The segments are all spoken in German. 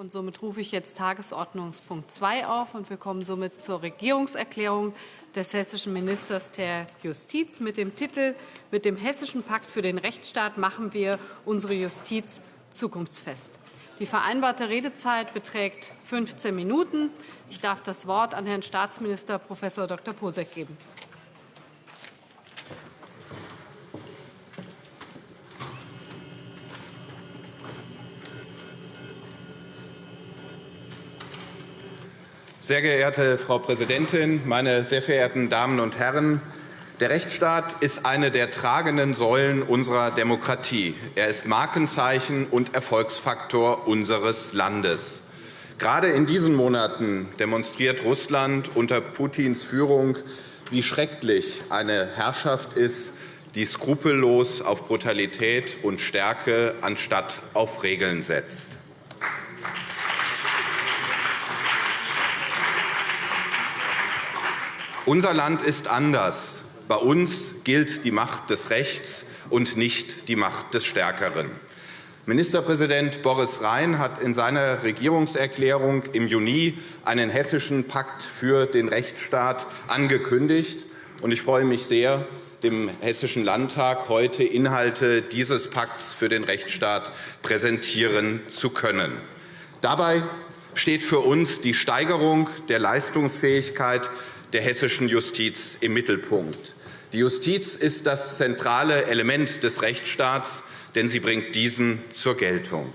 Und somit rufe ich jetzt Tagesordnungspunkt 2 auf. Und wir kommen somit zur Regierungserklärung des hessischen Ministers der Justiz mit dem Titel Mit dem Hessischen Pakt für den Rechtsstaat machen wir unsere Justiz zukunftsfest. Die vereinbarte Redezeit beträgt 15 Minuten. Ich darf das Wort an Herrn Staatsminister Prof. Dr. Posek geben. Sehr geehrte Frau Präsidentin, meine sehr verehrten Damen und Herren! Der Rechtsstaat ist eine der tragenden Säulen unserer Demokratie. Er ist Markenzeichen und Erfolgsfaktor unseres Landes. Gerade in diesen Monaten demonstriert Russland unter Putins Führung, wie schrecklich eine Herrschaft ist, die skrupellos auf Brutalität und Stärke anstatt auf Regeln setzt. Unser Land ist anders. Bei uns gilt die Macht des Rechts und nicht die Macht des Stärkeren. Ministerpräsident Boris Rhein hat in seiner Regierungserklärung im Juni einen hessischen Pakt für den Rechtsstaat angekündigt. Ich freue mich sehr, dem Hessischen Landtag heute Inhalte dieses Pakts für den Rechtsstaat präsentieren zu können. Dabei steht für uns die Steigerung der Leistungsfähigkeit der hessischen Justiz im Mittelpunkt. Die Justiz ist das zentrale Element des Rechtsstaats, denn sie bringt diesen zur Geltung.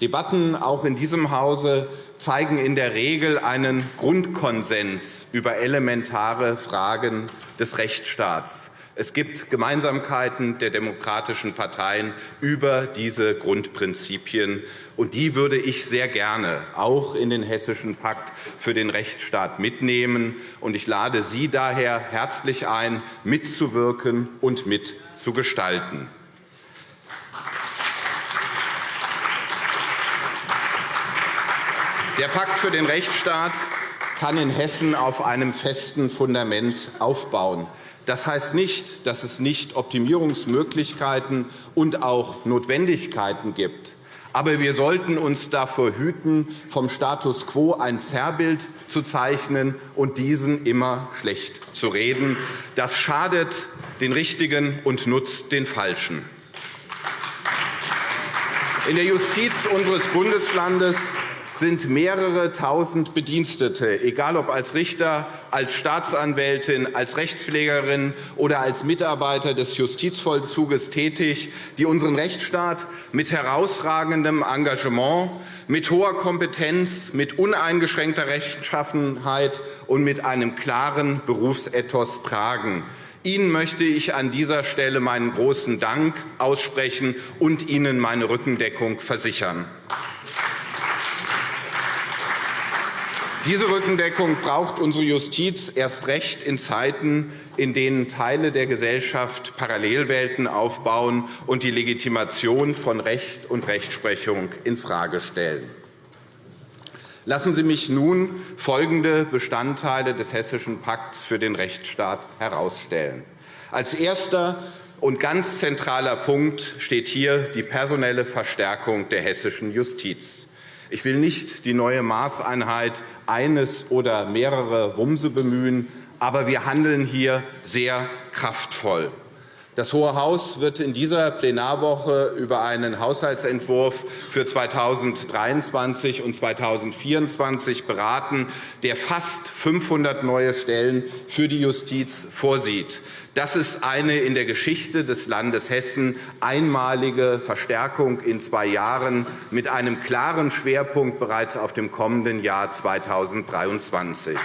Debatten auch in diesem Hause zeigen in der Regel einen Grundkonsens über elementare Fragen des Rechtsstaats. Es gibt Gemeinsamkeiten der demokratischen Parteien über diese Grundprinzipien. Und die würde ich sehr gerne auch in den Hessischen Pakt für den Rechtsstaat mitnehmen. Und ich lade Sie daher herzlich ein, mitzuwirken und mitzugestalten. Der Pakt für den Rechtsstaat kann in Hessen auf einem festen Fundament aufbauen. Das heißt nicht, dass es nicht Optimierungsmöglichkeiten und auch Notwendigkeiten gibt. Aber wir sollten uns davor hüten, vom Status quo ein Zerrbild zu zeichnen und diesen immer schlecht zu reden. Das schadet den Richtigen und nutzt den Falschen. In der Justiz unseres Bundeslandes sind mehrere Tausend Bedienstete, egal ob als Richter, als Staatsanwältin, als Rechtspflegerin oder als Mitarbeiter des Justizvollzuges tätig, die unseren Rechtsstaat mit herausragendem Engagement, mit hoher Kompetenz, mit uneingeschränkter Rechtschaffenheit und mit einem klaren Berufsethos tragen. Ihnen möchte ich an dieser Stelle meinen großen Dank aussprechen und Ihnen meine Rückendeckung versichern. Diese Rückendeckung braucht unsere Justiz erst recht in Zeiten, in denen Teile der Gesellschaft Parallelwelten aufbauen und die Legitimation von Recht und Rechtsprechung infrage stellen. Lassen Sie mich nun folgende Bestandteile des Hessischen Pakts für den Rechtsstaat herausstellen. Als erster und ganz zentraler Punkt steht hier die personelle Verstärkung der hessischen Justiz. Ich will nicht die neue Maßeinheit eines oder mehrere Wumse bemühen, aber wir handeln hier sehr kraftvoll. Das Hohe Haus wird in dieser Plenarwoche über einen Haushaltsentwurf für 2023 und 2024 beraten, der fast 500 neue Stellen für die Justiz vorsieht. Das ist eine in der Geschichte des Landes Hessen einmalige Verstärkung in zwei Jahren mit einem klaren Schwerpunkt bereits auf dem kommenden Jahr 2023.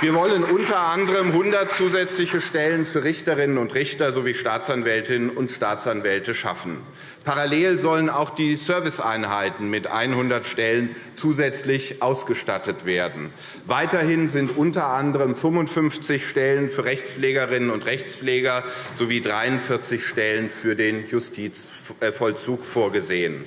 Wir wollen unter anderem 100 zusätzliche Stellen für Richterinnen und Richter sowie Staatsanwältinnen und Staatsanwälte schaffen. Parallel sollen auch die Serviceeinheiten mit 100 Stellen zusätzlich ausgestattet werden. Weiterhin sind unter anderem 55 Stellen für Rechtspflegerinnen und Rechtspfleger sowie 43 Stellen für den Justizvollzug vorgesehen.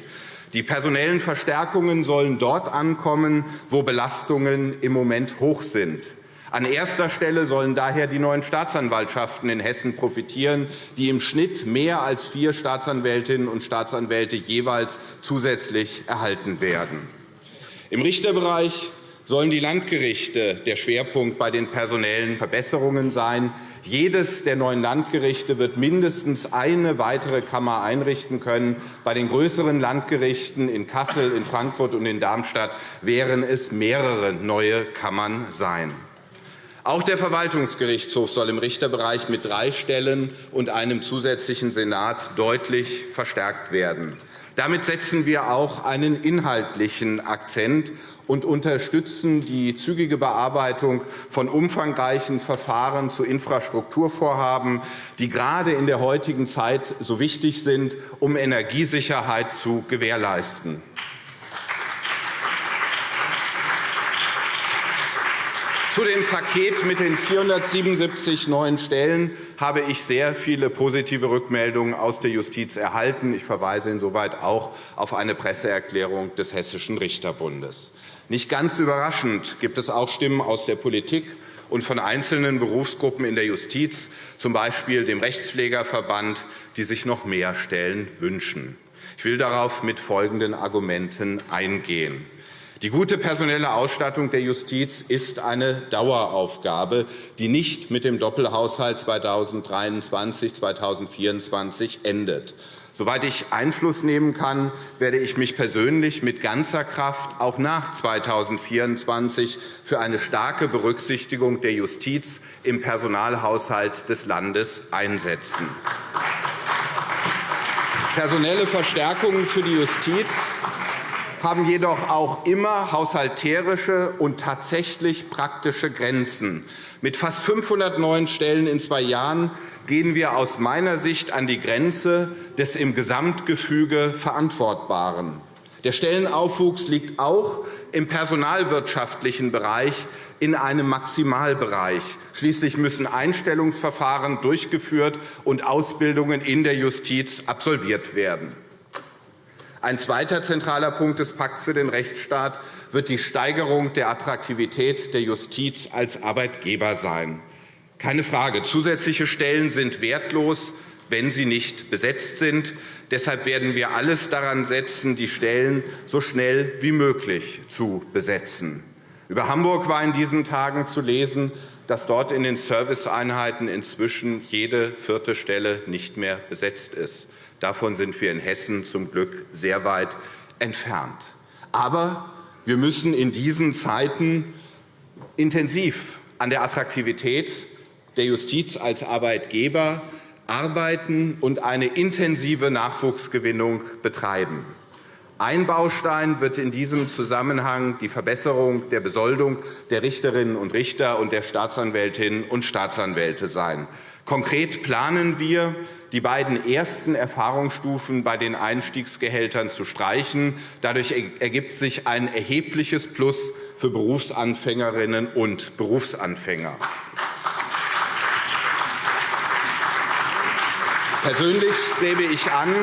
Die personellen Verstärkungen sollen dort ankommen, wo Belastungen im Moment hoch sind. An erster Stelle sollen daher die neuen Staatsanwaltschaften in Hessen profitieren, die im Schnitt mehr als vier Staatsanwältinnen und Staatsanwälte jeweils zusätzlich erhalten werden. Im Richterbereich sollen die Landgerichte der Schwerpunkt bei den personellen Verbesserungen sein. Jedes der neuen Landgerichte wird mindestens eine weitere Kammer einrichten können. Bei den größeren Landgerichten in Kassel, in Frankfurt und in Darmstadt wären es mehrere neue Kammern sein. Auch der Verwaltungsgerichtshof soll im Richterbereich mit drei Stellen und einem zusätzlichen Senat deutlich verstärkt werden. Damit setzen wir auch einen inhaltlichen Akzent und unterstützen die zügige Bearbeitung von umfangreichen Verfahren zu Infrastrukturvorhaben, die gerade in der heutigen Zeit so wichtig sind, um Energiesicherheit zu gewährleisten. Zu dem Paket mit den 477 neuen Stellen habe ich sehr viele positive Rückmeldungen aus der Justiz erhalten. Ich verweise insoweit auch auf eine Presseerklärung des Hessischen Richterbundes. Nicht ganz überraschend gibt es auch Stimmen aus der Politik und von einzelnen Berufsgruppen in der Justiz, z. B. dem Rechtspflegerverband, die sich noch mehr Stellen wünschen. Ich will darauf mit folgenden Argumenten eingehen. Die gute personelle Ausstattung der Justiz ist eine Daueraufgabe, die nicht mit dem Doppelhaushalt 2023-2024 endet. Soweit ich Einfluss nehmen kann, werde ich mich persönlich mit ganzer Kraft auch nach 2024 für eine starke Berücksichtigung der Justiz im Personalhaushalt des Landes einsetzen. Personelle Verstärkungen für die Justiz haben jedoch auch immer haushalterische und tatsächlich praktische Grenzen. Mit fast 500 neuen Stellen in zwei Jahren gehen wir aus meiner Sicht an die Grenze des im Gesamtgefüge Verantwortbaren. Der Stellenaufwuchs liegt auch im personalwirtschaftlichen Bereich in einem Maximalbereich. Schließlich müssen Einstellungsverfahren durchgeführt und Ausbildungen in der Justiz absolviert werden. Ein zweiter zentraler Punkt des Pakts für den Rechtsstaat wird die Steigerung der Attraktivität der Justiz als Arbeitgeber sein. Keine Frage, zusätzliche Stellen sind wertlos, wenn sie nicht besetzt sind. Deshalb werden wir alles daran setzen, die Stellen so schnell wie möglich zu besetzen. Über Hamburg war in diesen Tagen zu lesen, dass dort in den Serviceeinheiten inzwischen jede vierte Stelle nicht mehr besetzt ist. Davon sind wir in Hessen zum Glück sehr weit entfernt. Aber wir müssen in diesen Zeiten intensiv an der Attraktivität der Justiz als Arbeitgeber arbeiten und eine intensive Nachwuchsgewinnung betreiben. Ein Baustein wird in diesem Zusammenhang die Verbesserung der Besoldung der Richterinnen und Richter und der Staatsanwältinnen und Staatsanwälte sein. Konkret planen wir, die beiden ersten Erfahrungsstufen bei den Einstiegsgehältern zu streichen. Dadurch ergibt sich ein erhebliches Plus für Berufsanfängerinnen und Berufsanfänger. Persönlich strebe ich an,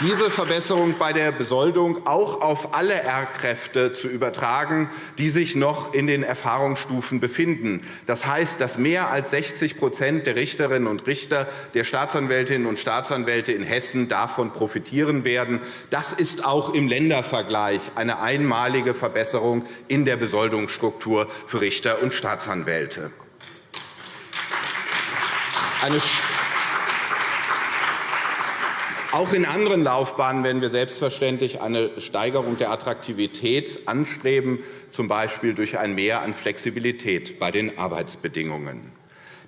diese Verbesserung bei der Besoldung auch auf alle R-Kräfte zu übertragen, die sich noch in den Erfahrungsstufen befinden. Das heißt, dass mehr als 60% der Richterinnen und Richter, der Staatsanwältinnen und Staatsanwälte in Hessen davon profitieren werden. Das ist auch im Ländervergleich eine einmalige Verbesserung in der Besoldungsstruktur für Richter und Staatsanwälte. Eine auch in anderen Laufbahnen werden wir selbstverständlich eine Steigerung der Attraktivität anstreben, z. B. durch ein Mehr an Flexibilität bei den Arbeitsbedingungen.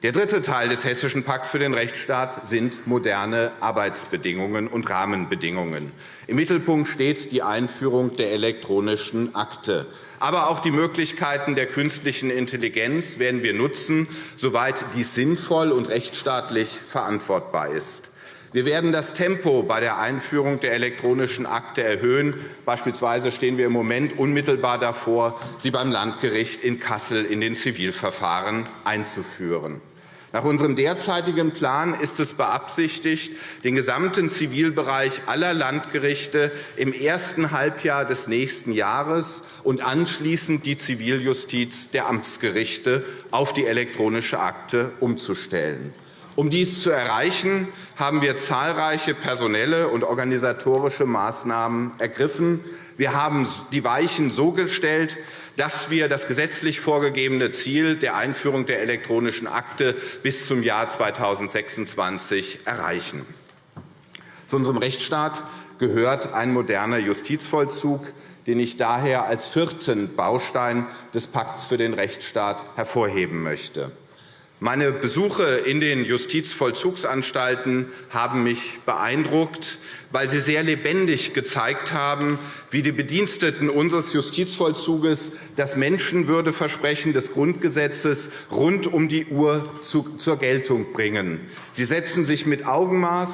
Der dritte Teil des Hessischen Pakts für den Rechtsstaat sind moderne Arbeitsbedingungen und Rahmenbedingungen. Im Mittelpunkt steht die Einführung der elektronischen Akte. Aber auch die Möglichkeiten der künstlichen Intelligenz werden wir nutzen, soweit dies sinnvoll und rechtsstaatlich verantwortbar ist. Wir werden das Tempo bei der Einführung der elektronischen Akte erhöhen. Beispielsweise stehen wir im Moment unmittelbar davor, sie beim Landgericht in Kassel in den Zivilverfahren einzuführen. Nach unserem derzeitigen Plan ist es beabsichtigt, den gesamten Zivilbereich aller Landgerichte im ersten Halbjahr des nächsten Jahres und anschließend die Ziviljustiz der Amtsgerichte auf die elektronische Akte umzustellen. Um dies zu erreichen, haben wir zahlreiche personelle und organisatorische Maßnahmen ergriffen. Wir haben die Weichen so gestellt, dass wir das gesetzlich vorgegebene Ziel der Einführung der elektronischen Akte bis zum Jahr 2026 erreichen. Zu unserem Rechtsstaat gehört ein moderner Justizvollzug, den ich daher als vierten Baustein des Pakts für den Rechtsstaat hervorheben möchte. Meine Besuche in den Justizvollzugsanstalten haben mich beeindruckt, weil sie sehr lebendig gezeigt haben, wie die Bediensteten unseres Justizvollzuges das Menschenwürdeversprechen des Grundgesetzes rund um die Uhr zur Geltung bringen. Sie setzen sich mit Augenmaß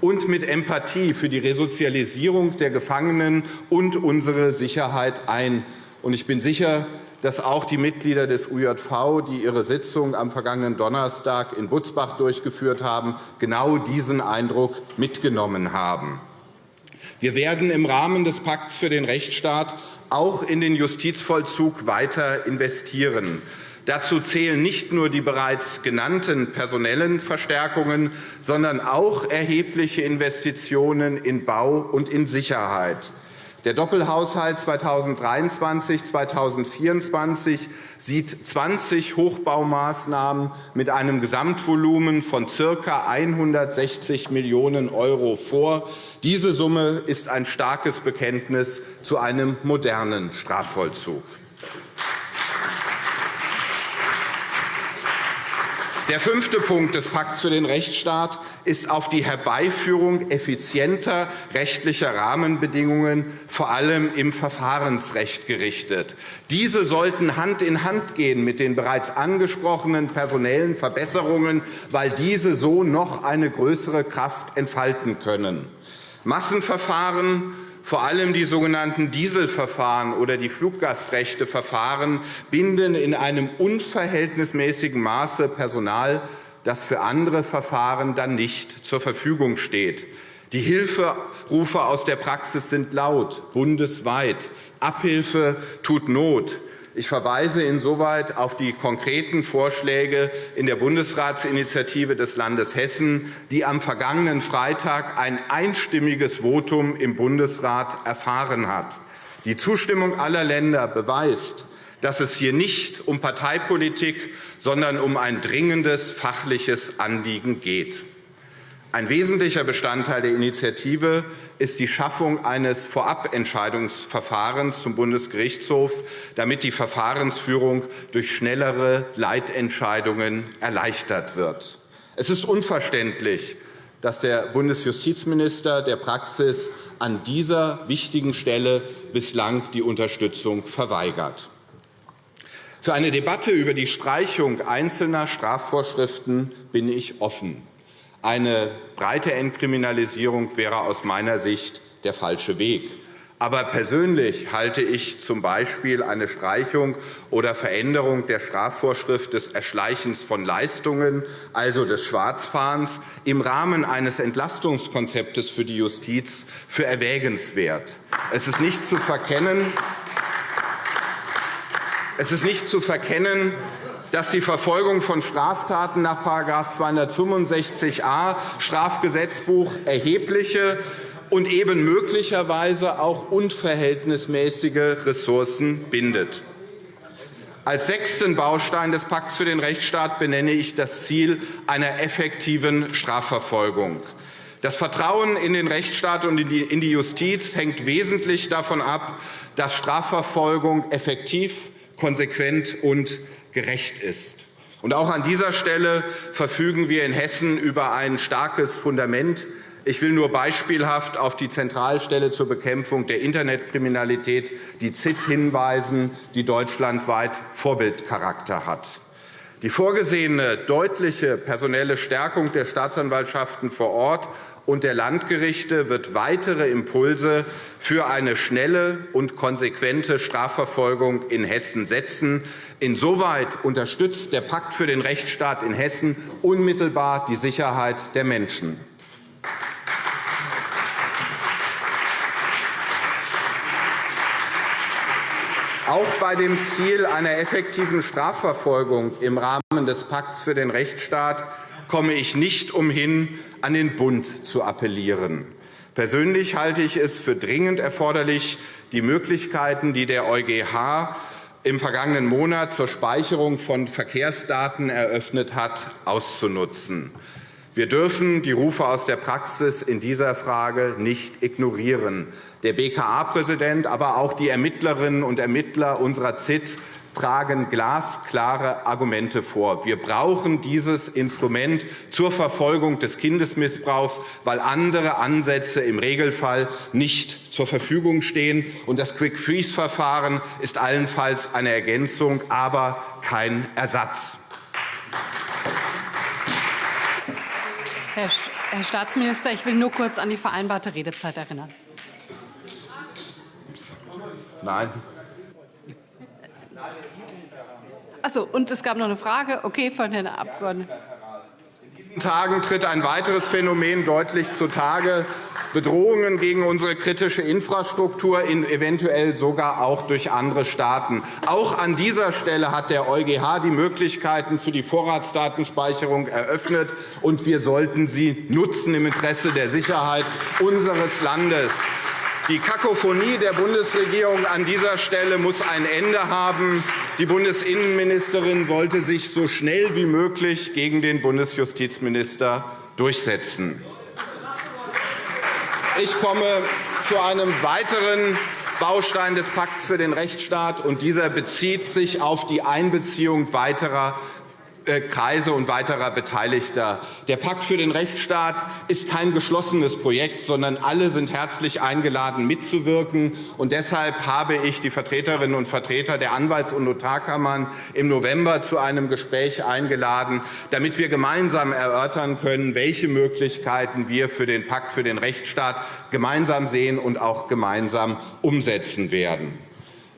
und mit Empathie für die Resozialisierung der Gefangenen und unsere Sicherheit ein. Ich bin sicher, dass auch die Mitglieder des UJV, die ihre Sitzung am vergangenen Donnerstag in Butzbach durchgeführt haben, genau diesen Eindruck mitgenommen haben. Wir werden im Rahmen des Pakts für den Rechtsstaat auch in den Justizvollzug weiter investieren. Dazu zählen nicht nur die bereits genannten personellen Verstärkungen, sondern auch erhebliche Investitionen in Bau und in Sicherheit. Der Doppelhaushalt 2023-2024 sieht 20 Hochbaumaßnahmen mit einem Gesamtvolumen von ca. 160 Millionen € vor. Diese Summe ist ein starkes Bekenntnis zu einem modernen Strafvollzug. Der fünfte Punkt des Pakts für den Rechtsstaat ist auf die Herbeiführung effizienter rechtlicher Rahmenbedingungen, vor allem im Verfahrensrecht, gerichtet. Diese sollten Hand in Hand gehen mit den bereits angesprochenen personellen Verbesserungen, weil diese so noch eine größere Kraft entfalten können. Massenverfahren vor allem die sogenannten Dieselverfahren oder die Fluggastrechteverfahren binden in einem unverhältnismäßigen Maße Personal, das für andere Verfahren dann nicht zur Verfügung steht. Die Hilferufe aus der Praxis sind laut, bundesweit. Abhilfe tut Not. Ich verweise insoweit auf die konkreten Vorschläge in der Bundesratsinitiative des Landes Hessen, die am vergangenen Freitag ein einstimmiges Votum im Bundesrat erfahren hat. Die Zustimmung aller Länder beweist, dass es hier nicht um Parteipolitik, sondern um ein dringendes fachliches Anliegen geht. Ein wesentlicher Bestandteil der Initiative ist die Schaffung eines Vorabentscheidungsverfahrens zum Bundesgerichtshof, damit die Verfahrensführung durch schnellere Leitentscheidungen erleichtert wird. Es ist unverständlich, dass der Bundesjustizminister der Praxis an dieser wichtigen Stelle bislang die Unterstützung verweigert. Für eine Debatte über die Streichung einzelner Strafvorschriften bin ich offen. Eine breite Entkriminalisierung wäre aus meiner Sicht der falsche Weg. Aber persönlich halte ich z.B. eine Streichung oder Veränderung der Strafvorschrift des Erschleichens von Leistungen, also des Schwarzfahrens, im Rahmen eines Entlastungskonzeptes für die Justiz für erwägenswert. Es ist nicht zu verkennen, es ist nicht zu verkennen dass die Verfolgung von Straftaten nach § 265a Strafgesetzbuch erhebliche und eben möglicherweise auch unverhältnismäßige Ressourcen bindet. Als sechsten Baustein des Pakts für den Rechtsstaat benenne ich das Ziel einer effektiven Strafverfolgung. Das Vertrauen in den Rechtsstaat und in die Justiz hängt wesentlich davon ab, dass Strafverfolgung effektiv, konsequent und gerecht ist. Und auch an dieser Stelle verfügen wir in Hessen über ein starkes Fundament. Ich will nur beispielhaft auf die Zentralstelle zur Bekämpfung der Internetkriminalität, die ZIT, hinweisen, die deutschlandweit Vorbildcharakter hat. Die vorgesehene deutliche personelle Stärkung der Staatsanwaltschaften vor Ort und der Landgerichte wird weitere Impulse für eine schnelle und konsequente Strafverfolgung in Hessen setzen. Insoweit unterstützt der Pakt für den Rechtsstaat in Hessen unmittelbar die Sicherheit der Menschen. Auch bei dem Ziel einer effektiven Strafverfolgung im Rahmen des Pakts für den Rechtsstaat komme ich nicht umhin, an den Bund zu appellieren. Persönlich halte ich es für dringend erforderlich, die Möglichkeiten, die der EuGH im vergangenen Monat zur Speicherung von Verkehrsdaten eröffnet hat, auszunutzen. Wir dürfen die Rufe aus der Praxis in dieser Frage nicht ignorieren. Der BKA-Präsident, aber auch die Ermittlerinnen und Ermittler unserer ZIT tragen glasklare Argumente vor. Wir brauchen dieses Instrument zur Verfolgung des Kindesmissbrauchs, weil andere Ansätze im Regelfall nicht zur Verfügung stehen. Das Quick-Freeze-Verfahren ist allenfalls eine Ergänzung, aber kein Ersatz. Herr Staatsminister, ich will nur kurz an die vereinbarte Redezeit erinnern. Nein. Achso, und es gab noch eine Frage okay, von Herrn Abgeordneten. In diesen Tagen tritt ein weiteres Phänomen deutlich zutage. Bedrohungen gegen unsere kritische Infrastruktur, eventuell sogar auch durch andere Staaten. Auch an dieser Stelle hat der EuGH die Möglichkeiten für die Vorratsdatenspeicherung eröffnet, und wir sollten sie nutzen im Interesse der Sicherheit unseres Landes. Die Kakophonie der Bundesregierung an dieser Stelle muss ein Ende haben. Die Bundesinnenministerin sollte sich so schnell wie möglich gegen den Bundesjustizminister durchsetzen. Ich komme zu einem weiteren Baustein des Pakts für den Rechtsstaat, und dieser bezieht sich auf die Einbeziehung weiterer Kreise und weiterer Beteiligter. Der Pakt für den Rechtsstaat ist kein geschlossenes Projekt, sondern alle sind herzlich eingeladen, mitzuwirken. Und deshalb habe ich die Vertreterinnen und Vertreter der Anwalts- und Notarkammern im November zu einem Gespräch eingeladen, damit wir gemeinsam erörtern können, welche Möglichkeiten wir für den Pakt für den Rechtsstaat gemeinsam sehen und auch gemeinsam umsetzen werden.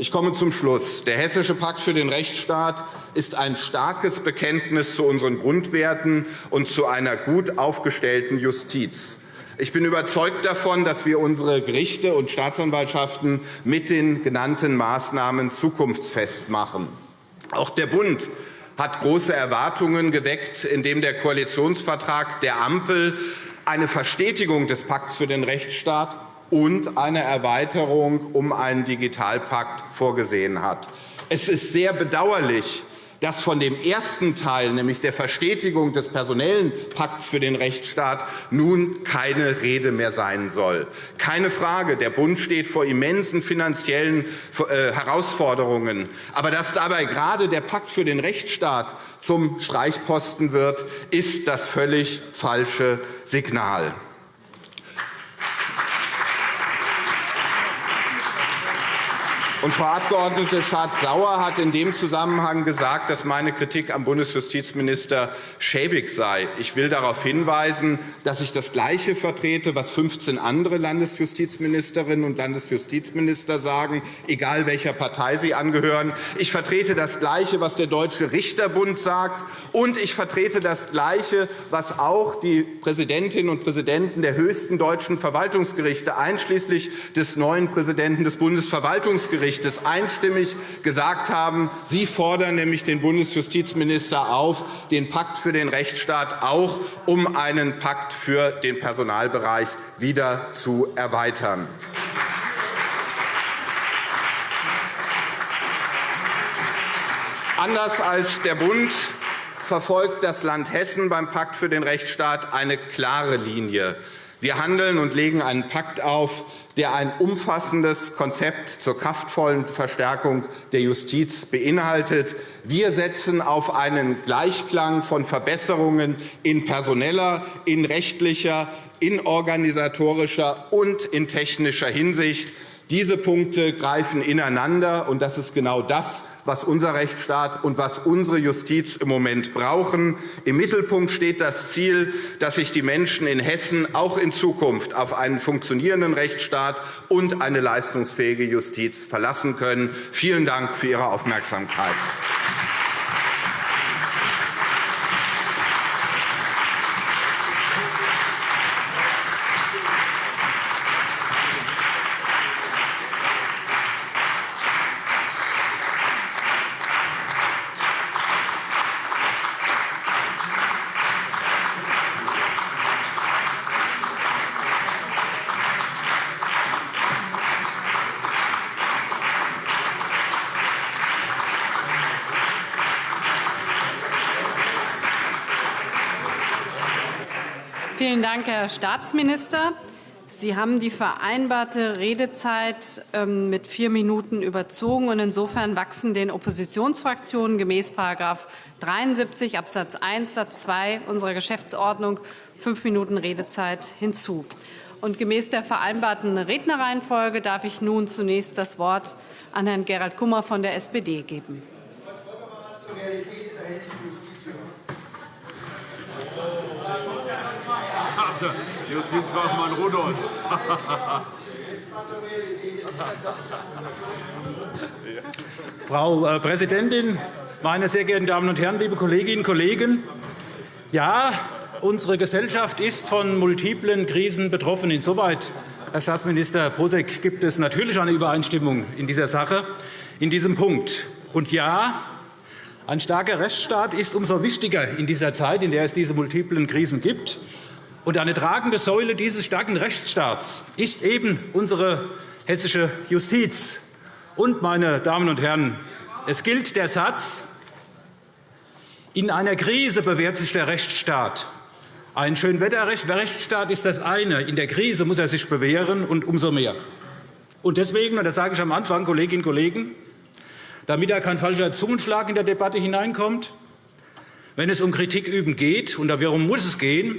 Ich komme zum Schluss. Der Hessische Pakt für den Rechtsstaat ist ein starkes Bekenntnis zu unseren Grundwerten und zu einer gut aufgestellten Justiz. Ich bin überzeugt davon, dass wir unsere Gerichte und Staatsanwaltschaften mit den genannten Maßnahmen zukunftsfest machen. Auch der Bund hat große Erwartungen geweckt, indem der Koalitionsvertrag der Ampel eine Verstetigung des Pakts für den Rechtsstaat und eine Erweiterung um einen Digitalpakt vorgesehen hat. Es ist sehr bedauerlich, dass von dem ersten Teil, nämlich der Verstetigung des personellen Pakts für den Rechtsstaat, nun keine Rede mehr sein soll. Keine Frage, der Bund steht vor immensen finanziellen äh, Herausforderungen. Aber dass dabei gerade der Pakt für den Rechtsstaat zum Streichposten wird, ist das völlig falsche Signal. Und Frau Abg. Schardt-Sauer hat in dem Zusammenhang gesagt, dass meine Kritik am Bundesjustizminister schäbig sei. Ich will darauf hinweisen, dass ich das Gleiche vertrete, was 15 andere Landesjustizministerinnen und Landesjustizminister sagen, egal welcher Partei sie angehören. Ich vertrete das Gleiche, was der Deutsche Richterbund sagt, und ich vertrete das Gleiche, was auch die Präsidentinnen und Präsidenten der höchsten deutschen Verwaltungsgerichte, einschließlich des neuen Präsidenten des Bundesverwaltungsgerichts, Bundesgerichtes einstimmig gesagt haben. Sie fordern nämlich den Bundesjustizminister auf, den Pakt für den Rechtsstaat auch um einen Pakt für den Personalbereich wieder zu erweitern. Anders als der Bund verfolgt das Land Hessen beim Pakt für den Rechtsstaat eine klare Linie. Wir handeln und legen einen Pakt auf, der ein umfassendes Konzept zur kraftvollen Verstärkung der Justiz beinhaltet. Wir setzen auf einen Gleichklang von Verbesserungen in personeller, in rechtlicher, in organisatorischer und in technischer Hinsicht. Diese Punkte greifen ineinander, und das ist genau das, was unser Rechtsstaat und was unsere Justiz im Moment brauchen. Im Mittelpunkt steht das Ziel, dass sich die Menschen in Hessen auch in Zukunft auf einen funktionierenden Rechtsstaat und eine leistungsfähige Justiz verlassen können. Vielen Dank für Ihre Aufmerksamkeit. Vielen Dank, Herr Staatsminister. Sie haben die vereinbarte Redezeit ähm, mit vier Minuten überzogen. und Insofern wachsen den Oppositionsfraktionen gemäß § 73 Abs. 1 Satz 2 unserer Geschäftsordnung fünf Minuten Redezeit hinzu. Und gemäß der vereinbarten Rednerreihenfolge darf ich nun zunächst das Wort an Herrn Gerald Kummer von der SPD geben. Justizfachmann Rudolph. Frau äh, Präsidentin, meine sehr geehrten Damen und Herren, liebe Kolleginnen und Kollegen! Ja, unsere Gesellschaft ist von multiplen Krisen betroffen. Insoweit, Herr Staatsminister Posek, gibt es natürlich eine Übereinstimmung in dieser Sache, in diesem Punkt. Und ja, ein starker Rechtsstaat ist umso wichtiger in dieser Zeit, in der es diese multiplen Krisen gibt. Und eine tragende Säule dieses starken Rechtsstaats ist eben unsere hessische Justiz. Und, meine Damen und Herren, es gilt der Satz, in einer Krise bewährt sich der Rechtsstaat. Ein Schönwetterrechtsstaat ist das eine. In der Krise muss er sich bewähren, und umso mehr. Und deswegen, und das sage ich am Anfang, Kolleginnen und Kollegen, damit da kein falscher Zungenschlag in der Debatte hineinkommt, wenn es um Kritik üben geht, und darum muss es gehen,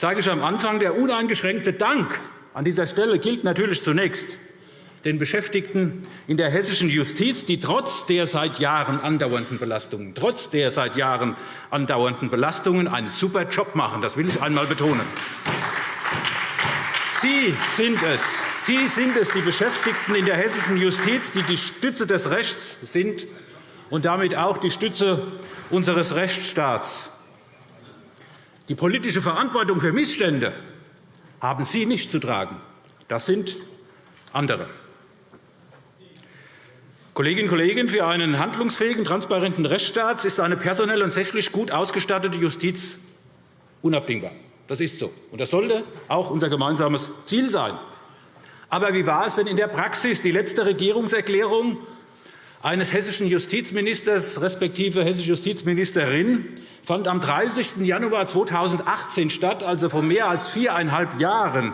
sage ich am Anfang, der uneingeschränkte Dank an dieser Stelle gilt natürlich zunächst den Beschäftigten in der hessischen Justiz, die trotz der seit Jahren andauernden Belastungen, trotz der seit Jahren andauernden Belastungen einen super Job machen. Das will ich einmal betonen. Sie sind es, Sie sind es, die Beschäftigten in der hessischen Justiz, die die Stütze des Rechts sind und damit auch die Stütze unseres Rechtsstaats. Die politische Verantwortung für Missstände haben Sie nicht zu tragen. Das sind andere. Kolleginnen und Kollegen, für einen handlungsfähigen, transparenten Rechtsstaat ist eine personell und sächlich gut ausgestattete Justiz unabdingbar. Das ist so. Und das sollte auch unser gemeinsames Ziel sein. Aber wie war es denn in der Praxis? Die letzte Regierungserklärung eines hessischen Justizministers respektive hessische Justizministerin fand am 30. Januar 2018 statt, also vor mehr als viereinhalb Jahren.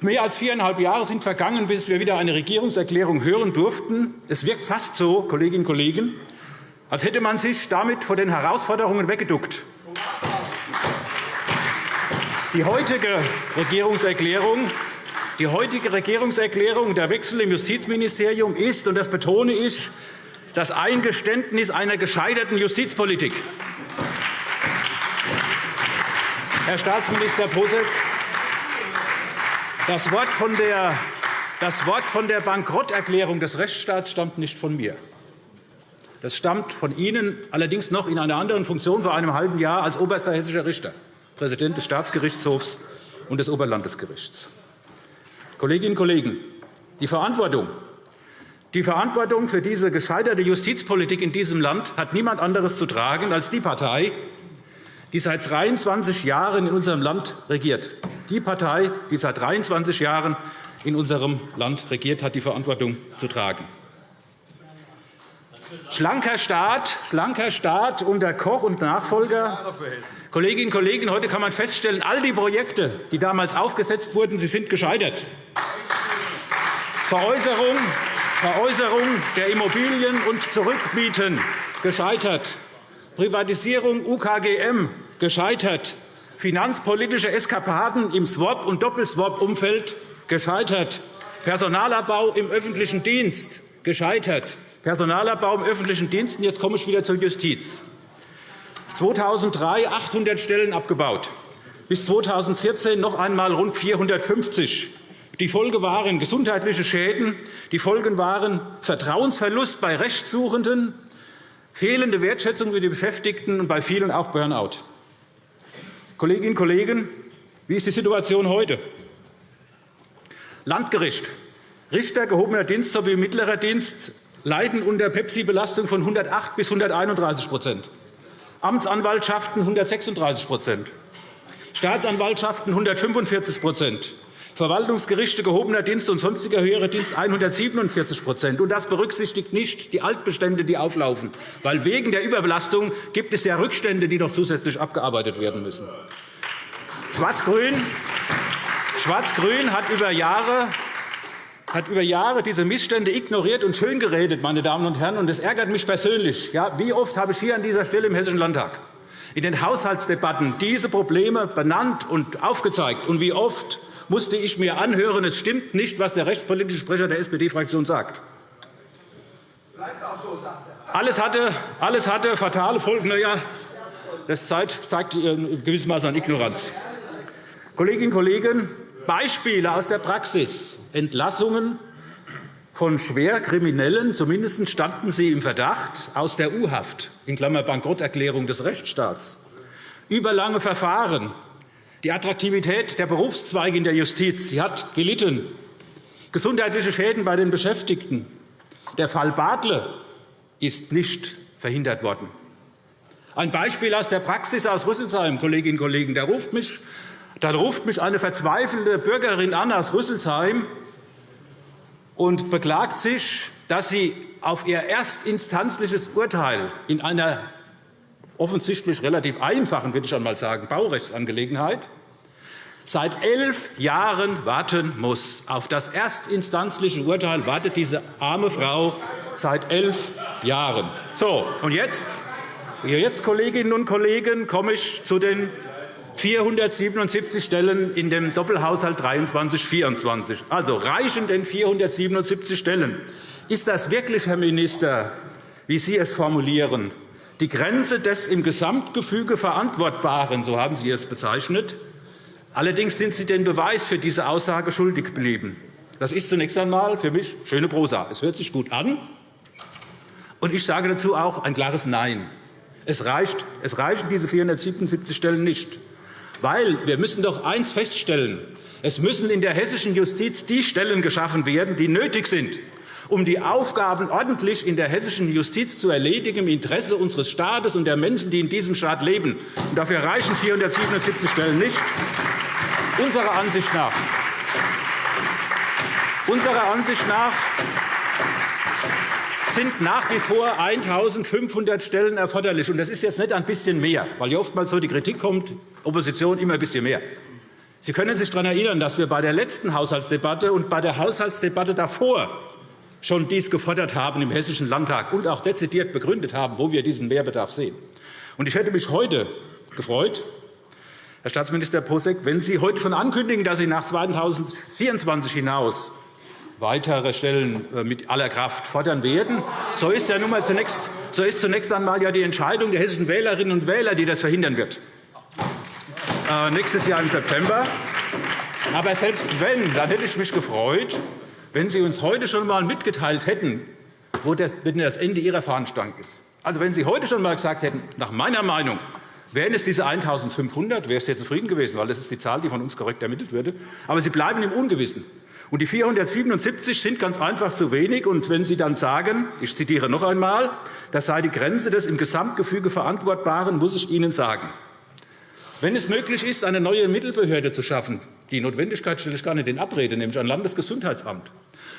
Mehr als viereinhalb Jahre sind vergangen, bis wir wieder eine Regierungserklärung hören durften. Es wirkt fast so, Kolleginnen und Kollegen, als hätte man sich damit vor den Herausforderungen weggeduckt. Die heutige Regierungserklärung die heutige Regierungserklärung, der Wechsel im Justizministerium ist, und das betone ich, das Eingeständnis einer gescheiterten Justizpolitik. Herr Staatsminister Posek, das Wort von der das Wort von der Bankrotterklärung des Rechtsstaats stammt nicht von mir. Das stammt von Ihnen, allerdings noch in einer anderen Funktion vor einem halben Jahr als oberster hessischer Richter, Präsident des Staatsgerichtshofs und des Oberlandesgerichts. Kolleginnen und Kollegen, die Verantwortung, die Verantwortung für diese gescheiterte Justizpolitik in diesem Land hat niemand anderes zu tragen als die Partei, die seit 23 Jahren in unserem Land regiert. Die Partei, die seit 23 Jahren in unserem Land regiert, hat die Verantwortung zu tragen. Schlanker Staat, schlanker Staat unter Koch und Nachfolger. Kolleginnen und Kollegen, heute kann man feststellen, all die Projekte, die damals aufgesetzt wurden, sie sind gescheitert. Veräußerung, Veräußerung der Immobilien und Zurückmieten gescheitert. Privatisierung UKGM gescheitert. Finanzpolitische Eskapaden im Swap- und Doppelswap-Umfeld gescheitert. Personalabbau im öffentlichen Dienst gescheitert. Personalabbau im öffentlichen Dienst. Jetzt komme ich wieder zur Justiz. 2003 800 Stellen abgebaut, bis 2014 noch einmal rund 450. Die Folge waren gesundheitliche Schäden, die Folgen waren Vertrauensverlust bei Rechtssuchenden, fehlende Wertschätzung für die Beschäftigten und bei vielen auch Burnout. Kolleginnen und Kollegen, wie ist die Situation heute? Landgericht, Richter, gehobener Dienst sowie mittlerer Dienst leiden unter Pepsi-Belastung von 108 bis 131 Amtsanwaltschaften 136% Staatsanwaltschaften 145% Verwaltungsgerichte, gehobener Dienst und sonstiger höherer Dienst 147% Und Das berücksichtigt nicht die Altbestände, die auflaufen. Weil wegen der Überbelastung gibt es ja Rückstände, die noch zusätzlich abgearbeitet werden müssen. Schwarz-Grün Schwarz hat über Jahre hat über Jahre diese Missstände ignoriert und schöngeredet, meine Damen und Herren. Und das ärgert mich persönlich. Ja, wie oft habe ich hier an dieser Stelle im Hessischen Landtag in den Haushaltsdebatten diese Probleme benannt und aufgezeigt? Und wie oft musste ich mir anhören, es stimmt nicht, was der rechtspolitische Sprecher der SPD-Fraktion sagt. Alles hatte, alles hatte fatale Folgen. Ja, das zeigt gewissermaßen an Ignoranz. Kolleginnen und Kollegen, Beispiele aus der Praxis. Entlassungen von Schwerkriminellen, zumindest standen sie im Verdacht, aus der U-Haft, in Klammer Bankrotterklärung des Rechtsstaats, überlange Verfahren, die Attraktivität der Berufszweige in der Justiz sie hat gelitten, gesundheitliche Schäden bei den Beschäftigten. Der Fall Badle ist nicht verhindert worden. Ein Beispiel aus der Praxis aus Rüsselsheim, Kolleginnen und Kollegen. Da ruft mich, da ruft mich eine verzweifelte Bürgerin an aus Rüsselsheim und beklagt sich, dass sie auf ihr erstinstanzliches Urteil in einer offensichtlich relativ einfachen, würde ich einmal sagen, Baurechtsangelegenheit seit elf Jahren warten muss. Auf das erstinstanzliche Urteil wartet diese arme Frau seit elf Jahren. So, und jetzt, jetzt, Kolleginnen und Kollegen, komme ich zu den 477 Stellen in dem Doppelhaushalt 23-24. Also reichen denn 477 Stellen? Ist das wirklich, Herr Minister, wie Sie es formulieren, die Grenze des im Gesamtgefüge Verantwortbaren, so haben Sie es bezeichnet? Allerdings sind Sie den Beweis für diese Aussage schuldig geblieben. Das ist zunächst einmal für mich schöne Prosa. Es hört sich gut an, und ich sage dazu auch ein klares Nein. Es, reicht, es reichen diese 477 Stellen nicht. Weil wir müssen doch eines feststellen. Es müssen in der hessischen Justiz die Stellen geschaffen werden, die nötig sind, um die Aufgaben ordentlich in der hessischen Justiz zu erledigen, im Interesse unseres Staates und der Menschen, die in diesem Staat leben. Und dafür reichen 477 Stellen nicht. Unserer Ansicht nach, unserer Ansicht nach sind nach wie vor 1.500 Stellen erforderlich. Das ist jetzt nicht ein bisschen mehr, weil ja oftmals so die Kritik kommt, Opposition immer ein bisschen mehr. Sie können sich daran erinnern, dass wir bei der letzten Haushaltsdebatte und bei der Haushaltsdebatte davor schon dies gefordert haben im Hessischen Landtag und auch dezidiert begründet haben, wo wir diesen Mehrbedarf sehen. Ich hätte mich heute gefreut, Herr Staatsminister Posek, wenn Sie heute schon ankündigen, dass Sie nach 2024 hinaus weitere Stellen äh, mit aller Kraft fordern werden. So ist, ja nun mal zunächst, so ist zunächst einmal ja die Entscheidung der hessischen Wählerinnen und Wähler, die das verhindern wird. Äh, nächstes Jahr im September. Aber selbst wenn, dann hätte ich mich gefreut, wenn Sie uns heute schon einmal mitgeteilt hätten, wo das, das Ende Ihrer Fahnenstange ist. Also, wenn Sie heute schon einmal gesagt hätten, nach meiner Meinung wären es diese 1.500, wäre ich sehr zufrieden gewesen, weil das ist die Zahl, die von uns korrekt ermittelt würde. Aber Sie bleiben im Ungewissen. Und die 477 sind ganz einfach zu wenig. Und wenn Sie dann sagen, ich zitiere noch einmal, das sei die Grenze des im Gesamtgefüge Verantwortbaren, muss ich Ihnen sagen, wenn es möglich ist, eine neue Mittelbehörde zu schaffen, die Notwendigkeit stelle ich gar nicht in Abrede, nämlich ein Landesgesundheitsamt,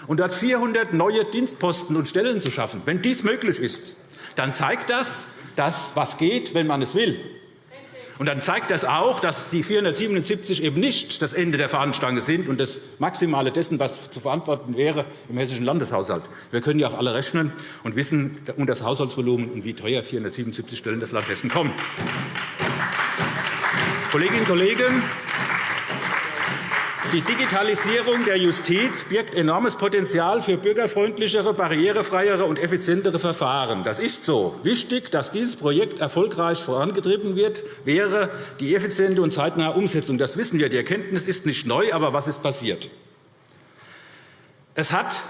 und dort 400 neue Dienstposten und Stellen zu schaffen, wenn dies möglich ist, dann zeigt das, dass was geht, wenn man es will. Und dann zeigt das auch, dass die 477 eben nicht das Ende der Fahnenstange sind und das Maximale dessen, was zu verantworten wäre im hessischen Landeshaushalt. Wir können ja auch alle rechnen und wissen um das Haushaltsvolumen und wie teuer 477 Stellen das Land Hessen kommen. Kolleginnen und Kollegen, die Digitalisierung der Justiz birgt enormes Potenzial für bürgerfreundlichere, barrierefreiere und effizientere Verfahren. Das ist so. Wichtig, dass dieses Projekt erfolgreich vorangetrieben wird, wäre die effiziente und zeitnahe Umsetzung. Das wissen wir. Die Erkenntnis ist nicht neu, aber was ist passiert? Es hat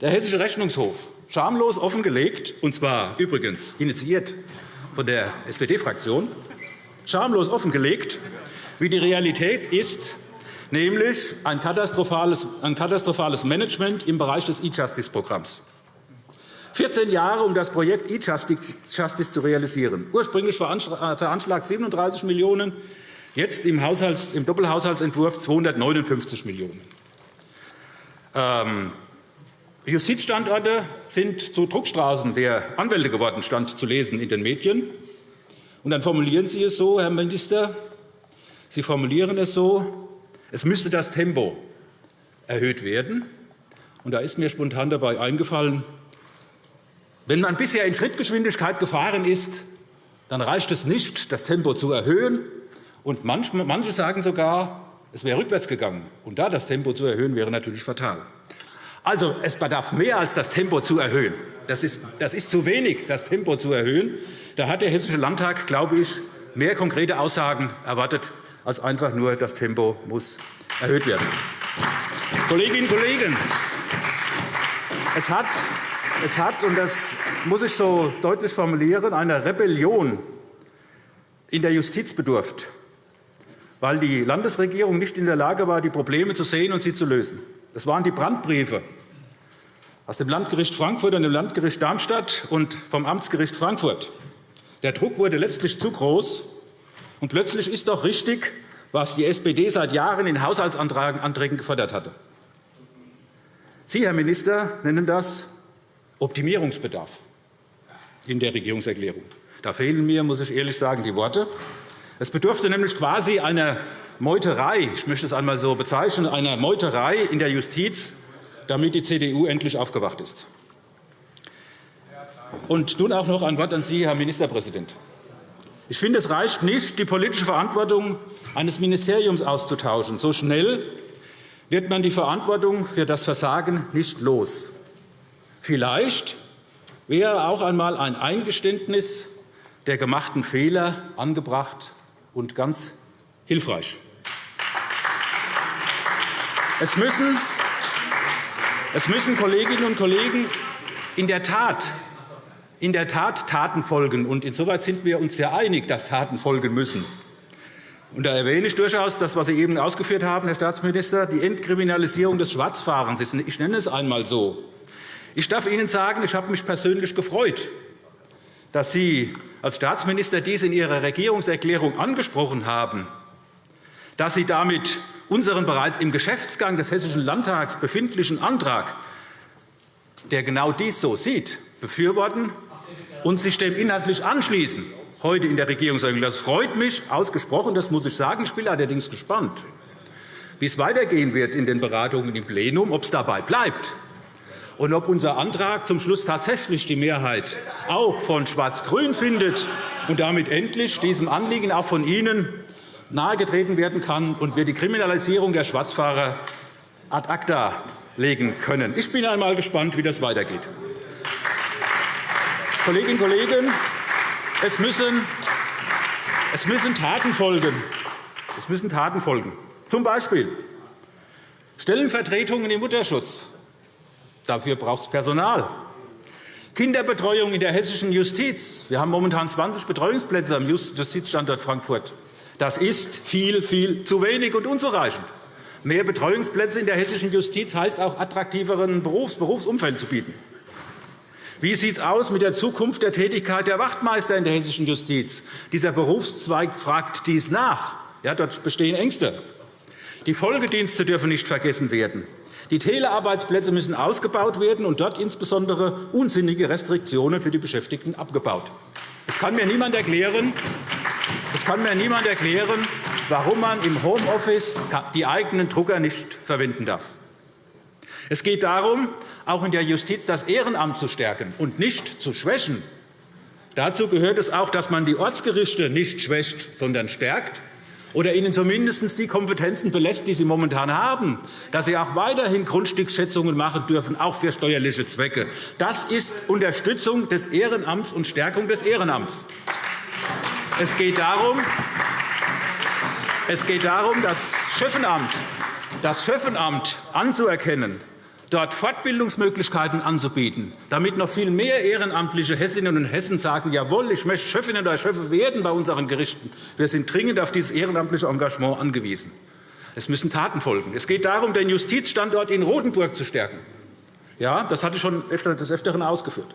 der Hessische Rechnungshof schamlos offengelegt, und zwar übrigens initiiert von der SPD-Fraktion, schamlos offengelegt, wie die Realität ist, nämlich ein katastrophales, ein katastrophales Management im Bereich des E-Justice-Programms. 14 Jahre, um das Projekt E-Justice zu realisieren. Ursprünglich veranschlagt 37 Millionen €, jetzt im, im Doppelhaushaltsentwurf 259 Millionen €. Justizstandorte sind zu Druckstraßen der Anwälte geworden, stand zu lesen in den Medien. Und dann formulieren Sie es so, Herr Minister, Sie formulieren es so, es müsste das Tempo erhöht werden. Und da ist mir spontan dabei eingefallen, wenn man bisher in Schrittgeschwindigkeit gefahren ist, dann reicht es nicht, das Tempo zu erhöhen. Und manche sagen sogar, es wäre rückwärts gegangen. Und da das Tempo zu erhöhen, wäre natürlich fatal. Also, es bedarf mehr als das Tempo zu erhöhen. Das ist, das ist zu wenig, das Tempo zu erhöhen. Da hat der Hessische Landtag, glaube ich, mehr konkrete Aussagen erwartet, als einfach nur das Tempo muss erhöht werden. Kolleginnen und Kollegen, es hat, es hat, und das muss ich so deutlich formulieren, eine Rebellion in der Justiz bedurft, weil die Landesregierung nicht in der Lage war, die Probleme zu sehen und sie zu lösen. Das waren die Brandbriefe aus dem Landgericht Frankfurt und dem Landgericht Darmstadt und vom Amtsgericht Frankfurt. Der Druck wurde letztlich zu groß, und plötzlich ist doch richtig, was die SPD seit Jahren in Haushaltsanträgen gefordert hatte. Sie, Herr Minister, nennen das Optimierungsbedarf in der Regierungserklärung. Da fehlen mir, muss ich ehrlich sagen, die Worte. Es bedurfte nämlich quasi einer Meuterei, ich möchte es einmal so bezeichnen, einer Meuterei in der Justiz, damit die CDU endlich aufgewacht ist. Und nun auch noch ein Wort an Sie, Herr Ministerpräsident. Ich finde, es reicht nicht, die politische Verantwortung eines Ministeriums auszutauschen. So schnell wird man die Verantwortung für das Versagen nicht los. Vielleicht wäre auch einmal ein Eingeständnis der gemachten Fehler angebracht und ganz hilfreich. Es müssen, es müssen Kolleginnen und Kollegen in der Tat in der Tat Taten folgen. Und insoweit sind wir uns sehr einig, dass Taten folgen müssen. Und da erwähne ich durchaus das, was Sie eben ausgeführt haben, Herr Staatsminister, die Entkriminalisierung des Schwarzfahrens. Ich nenne es einmal so. Ich darf Ihnen sagen, ich habe mich persönlich gefreut, dass Sie als Staatsminister dies in Ihrer Regierungserklärung angesprochen haben, dass Sie damit unseren bereits im Geschäftsgang des Hessischen Landtags befindlichen Antrag, der genau dies so sieht, befürworten und sich dem inhaltlich anschließen, heute in der Regierungserklärung. Das freut mich ausgesprochen, das muss ich sagen. Ich bin allerdings gespannt, wie es weitergehen wird in den Beratungen im Plenum, ob es dabei bleibt und ob unser Antrag zum Schluss tatsächlich die Mehrheit auch von Schwarz-Grün findet und damit endlich diesem Anliegen auch von Ihnen nahegetreten werden kann und wir die Kriminalisierung der Schwarzfahrer ad acta legen können. Ich bin einmal gespannt, wie das weitergeht. Kolleginnen und Kollegen, es müssen, es müssen Taten folgen. Es müssen Taten folgen. Zum Beispiel Stellenvertretungen im Mutterschutz. Dafür braucht es Personal. Kinderbetreuung in der hessischen Justiz. Wir haben momentan 20 Betreuungsplätze am Justizstandort Frankfurt. Das ist viel, viel zu wenig und unzureichend. Mehr Betreuungsplätze in der hessischen Justiz heißt auch attraktiveren Berufs Berufsumfeld zu bieten. Wie sieht es aus mit der Zukunft der Tätigkeit der Wachtmeister in der hessischen Justiz? Dieser Berufszweig fragt dies nach. Ja, dort bestehen Ängste. Die Folgedienste dürfen nicht vergessen werden. Die Telearbeitsplätze müssen ausgebaut werden und dort insbesondere unsinnige Restriktionen für die Beschäftigten abgebaut. Es kann mir niemand erklären, es kann mir niemand erklären, warum man im Homeoffice die eigenen Drucker nicht verwenden darf. Es geht darum, auch in der Justiz das Ehrenamt zu stärken und nicht zu schwächen. Dazu gehört es auch, dass man die Ortsgerichte nicht schwächt, sondern stärkt. oder ihnen zumindest die Kompetenzen belässt, die sie momentan haben, dass sie auch weiterhin Grundstücksschätzungen machen dürfen, auch für steuerliche Zwecke. Das ist Unterstützung des Ehrenamts und Stärkung des Ehrenamts. Es geht darum, es geht darum das Schöffenamt, das Schöffenamt anzuerkennen dort Fortbildungsmöglichkeiten anzubieten, damit noch viel mehr ehrenamtliche Hessinnen und Hessen sagen, jawohl, ich möchte Chefin oder Chef werden bei unseren Gerichten. Wir sind dringend auf dieses ehrenamtliche Engagement angewiesen. Es müssen Taten folgen. Es geht darum, den Justizstandort in Rotenburg zu stärken. Ja, das hatte ich schon des Öfteren ausgeführt.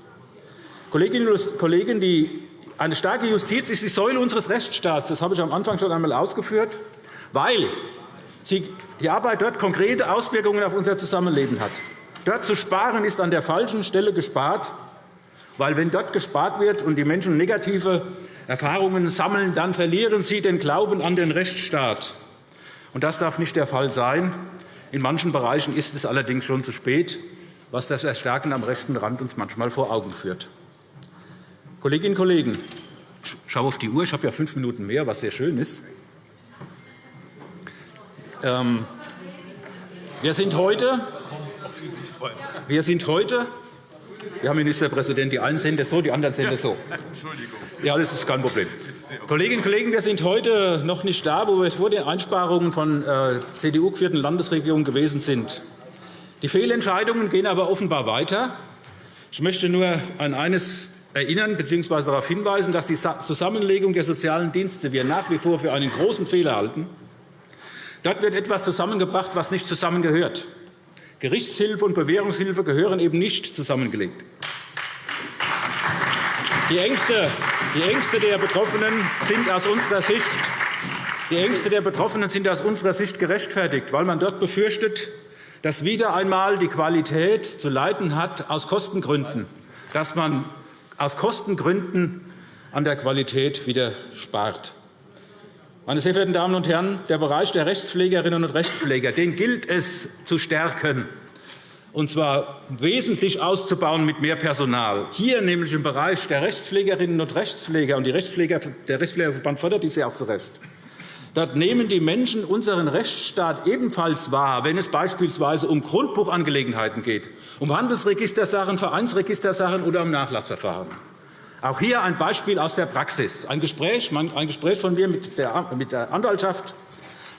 Kolleginnen und Kollegen, die, eine starke Justiz ist die Säule unseres Rechtsstaats. Das habe ich am Anfang schon einmal ausgeführt, weil die Arbeit dort konkrete Auswirkungen auf unser Zusammenleben hat. Dort zu sparen, ist an der falschen Stelle gespart, weil wenn dort gespart wird und die Menschen negative Erfahrungen sammeln, dann verlieren sie den Glauben an den Rechtsstaat. Und das darf nicht der Fall sein. In manchen Bereichen ist es allerdings schon zu spät, was das Erstärken am rechten Rand uns manchmal vor Augen führt. Kolleginnen und Kollegen, ich schaue auf die Uhr. Ich habe ja fünf Minuten mehr, was sehr schön ist. Ähm, wir sind heute, wir sind heute Herr Ministerpräsident, die einen sehen das so, die anderen sehen das so. Entschuldigung. Ja, das ist kein Problem. Kolleginnen und Kollegen, wir sind heute noch nicht da, wo wir vor den Einsparungen von äh, CDU-geführten Landesregierungen gewesen sind. Die Fehlentscheidungen gehen aber offenbar weiter. Ich möchte nur an eines erinnern bzw. darauf hinweisen, dass die Zusammenlegung der sozialen Dienste wir nach wie vor für einen großen Fehler halten. Dort wird etwas zusammengebracht, was nicht zusammengehört. Gerichtshilfe und Bewährungshilfe gehören eben nicht zusammengelegt. Die Ängste, die Ängste der Betroffenen sind aus unserer Sicht die Ängste der Betroffenen sind aus unserer Sicht gerechtfertigt, weil man dort befürchtet, dass wieder einmal die Qualität zu leiden hat aus Kostengründen, dass man aus Kostengründen an der Qualität wieder spart. Meine sehr verehrten Damen und Herren, der Bereich der Rechtspflegerinnen und Rechtspfleger den gilt es zu stärken, und zwar wesentlich auszubauen mit mehr Personal. Hier nämlich im Bereich der Rechtspflegerinnen und Rechtspfleger, und der Rechtspflegerverband fördert dies ja auch zu Recht, Dort nehmen die Menschen unseren Rechtsstaat ebenfalls wahr, wenn es beispielsweise um Grundbuchangelegenheiten geht, um Handelsregistersachen, Vereinsregistersachen oder um Nachlassverfahren. Auch hier ein Beispiel aus der Praxis. Ein Gespräch, ein Gespräch von mir mit der, Anwaltschaft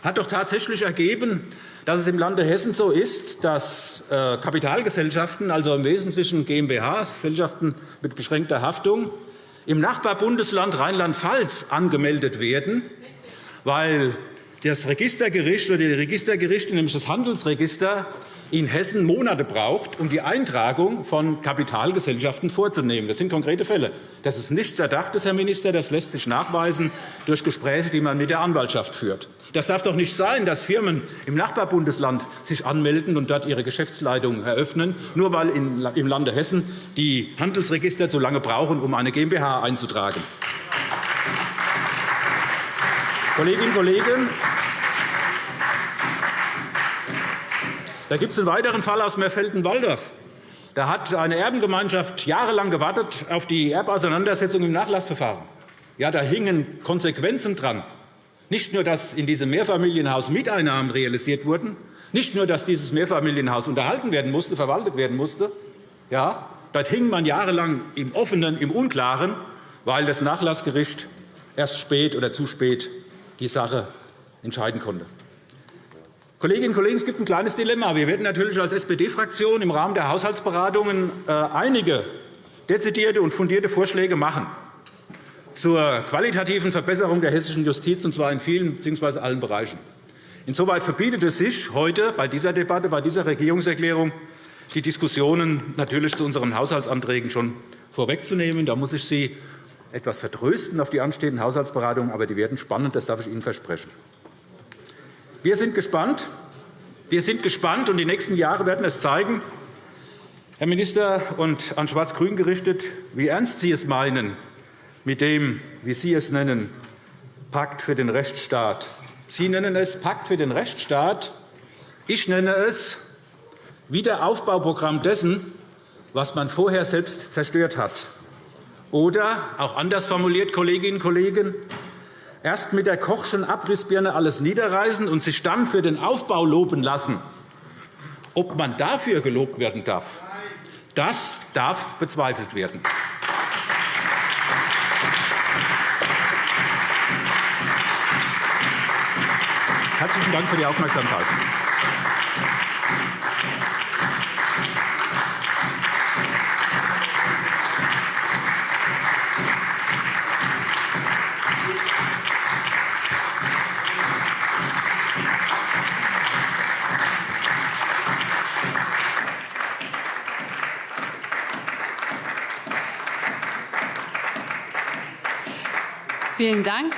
hat doch tatsächlich ergeben, dass es im Lande Hessen so ist, dass äh, Kapitalgesellschaften, also im Wesentlichen GmbHs, Gesellschaften mit beschränkter Haftung, im Nachbarbundesland Rheinland-Pfalz angemeldet werden, weil das Registergericht oder die Registergerichte, nämlich das Handelsregister, in Hessen Monate braucht, um die Eintragung von Kapitalgesellschaften vorzunehmen. Das sind konkrete Fälle. Das ist nichts Erdachtes, Herr Minister. Das lässt sich nachweisen durch Gespräche, die man mit der Anwaltschaft führt. Das darf doch nicht sein, dass Firmen im Nachbarbundesland sich anmelden und dort ihre Geschäftsleitung eröffnen, nur weil im Lande Hessen die Handelsregister so lange brauchen, um eine GmbH einzutragen. Kolleginnen und Kollegen, Da gibt es einen weiteren Fall aus Merfelden-Walldorf. Da hat eine Erbengemeinschaft jahrelang gewartet auf die Erbauseinandersetzung im Nachlassverfahren. Ja, da hingen Konsequenzen dran. Nicht nur, dass in diesem Mehrfamilienhaus Mieteinnahmen realisiert wurden, nicht nur, dass dieses Mehrfamilienhaus unterhalten werden musste, verwaltet werden musste. Ja, dort hing man jahrelang im Offenen, im Unklaren, weil das Nachlassgericht erst spät oder zu spät die Sache entscheiden konnte. Kolleginnen und Kollegen, es gibt ein kleines Dilemma. Wir werden natürlich als SPD-Fraktion im Rahmen der Haushaltsberatungen äh, einige dezidierte und fundierte Vorschläge machen zur qualitativen Verbesserung der hessischen Justiz, und zwar in vielen bzw. allen Bereichen. Insoweit verbietet es sich heute bei dieser Debatte, bei dieser Regierungserklärung, die Diskussionen natürlich zu unseren Haushaltsanträgen schon vorwegzunehmen. Da muss ich Sie etwas vertrösten auf die anstehenden Haushaltsberatungen, aber die werden spannend, das darf ich Ihnen versprechen. Wir sind gespannt. Wir sind gespannt, und die nächsten Jahre werden es zeigen, Herr Minister, und an Schwarz-Grün gerichtet, wie ernst Sie es meinen mit dem, wie Sie es nennen, Pakt für den Rechtsstaat. Sie nennen es Pakt für den Rechtsstaat. Ich nenne es Wiederaufbauprogramm dessen, was man vorher selbst zerstört hat. Oder, auch anders formuliert, Kolleginnen und Kollegen, erst mit der Kochschen Abrissbirne alles niederreißen und sich dann für den Aufbau loben lassen. Ob man dafür gelobt werden darf, das darf bezweifelt werden. Herzlichen Dank für die Aufmerksamkeit. Vielen Dank.